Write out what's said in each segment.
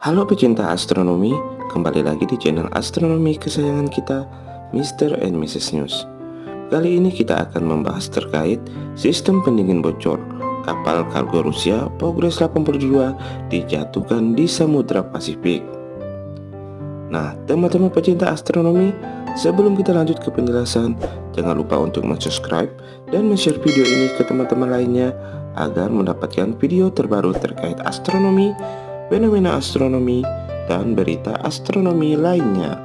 Halo pecinta astronomi, kembali lagi di channel astronomi kesayangan kita, Mr. and Mrs. News. Kali ini kita akan membahas terkait sistem pendingin bocor kapal kargo Rusia Progress 82 dijatuhkan di Samudra Pasifik. Nah, teman-teman pecinta astronomi, sebelum kita lanjut ke penjelasan, jangan lupa untuk subscribe dan share video ini ke teman-teman lainnya agar mendapatkan video terbaru terkait astronomi fenomena astronomi, dan berita astronomi lainnya.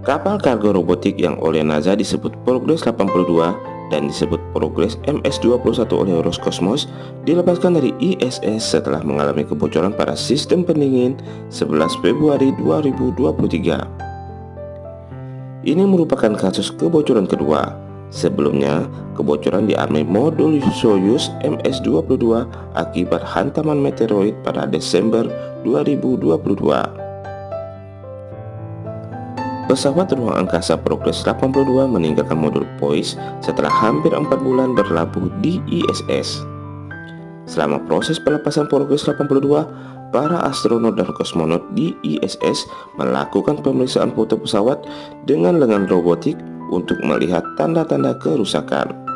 Kapal kargo robotik yang oleh NASA disebut Progress 82 dan disebut Progress MS-21 oleh Roscosmos dilepaskan dari ISS setelah mengalami kebocoran pada sistem pendingin 11 Februari 2023. Ini merupakan kasus kebocoran kedua Sebelumnya, kebocoran dialami modul Soyuz MS-22 akibat hantaman meteoroid pada Desember 2022. Pesawat ruang angkasa Progress 82 meninggalkan modul POIS setelah hampir 4 bulan berlabuh di ISS. Selama proses pelepasan Progress 82, para astronot dan kosmonot di ISS melakukan pemeriksaan foto pesawat dengan lengan robotik untuk melihat tanda-tanda kerusakan.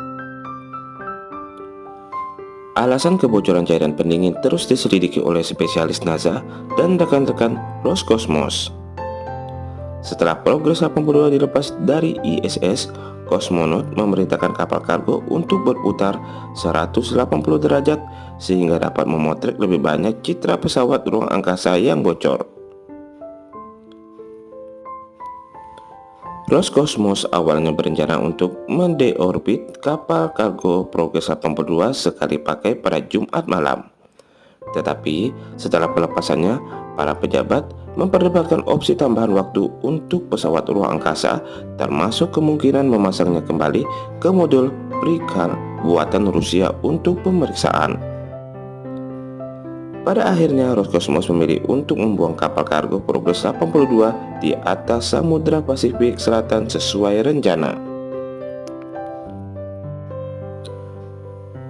Alasan kebocoran cairan pendingin terus diselidiki oleh spesialis NASA dan rekan-rekan Roscosmos. Setelah Progress 82 dilepas dari ISS, kosmonot memerintahkan kapal kargo untuk berputar 180 derajat sehingga dapat memotret lebih banyak citra pesawat ruang angkasa yang bocor. Roscosmos awalnya berencana untuk mendeorbit kapal kargo Progress 82 sekali pakai pada Jumat malam. Tetapi setelah pelepasannya, para pejabat memperdebatkan opsi tambahan waktu untuk pesawat ruang angkasa termasuk kemungkinan memasangnya kembali ke modul Prikar buatan Rusia untuk pemeriksaan. Pada akhirnya Roscosmos memilih untuk membuang kapal kargo Progress 82 di atas Samudra Pasifik Selatan sesuai rencana.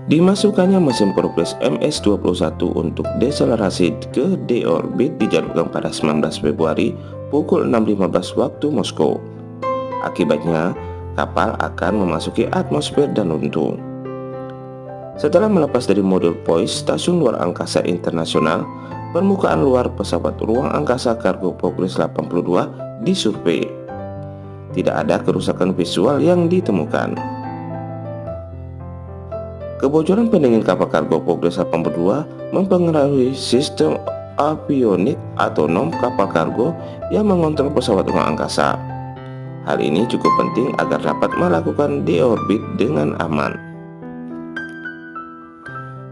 Dimasukkannya mesin Progress MS-21 untuk deselerasi ke deorbit dijadwalkan pada 19 Februari pukul 6.15 waktu Moskow. Akibatnya, kapal akan memasuki atmosfer dan runtuh. Setelah melepas dari modul POIS Stasiun Luar Angkasa Internasional, permukaan luar pesawat ruang angkasa kargo Progress 82 disurvei. Tidak ada kerusakan visual yang ditemukan. Kebocoran pendingin kapal kargo Progress 82 mempengaruhi sistem avionik nom kapal kargo yang mengontrol pesawat ruang angkasa. Hal ini cukup penting agar dapat melakukan deorbit dengan aman.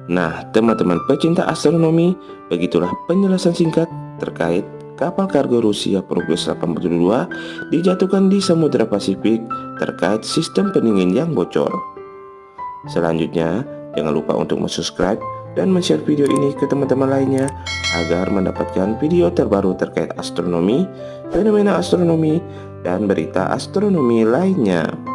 Nah, teman-teman pecinta astronomi, begitulah penjelasan singkat terkait kapal kargo Rusia Progress 82 dijatuhkan di Samudra Pasifik terkait sistem pendingin yang bocor. Selanjutnya, jangan lupa untuk subscribe dan share video ini ke teman-teman lainnya agar mendapatkan video terbaru terkait astronomi, fenomena astronomi, dan berita astronomi lainnya.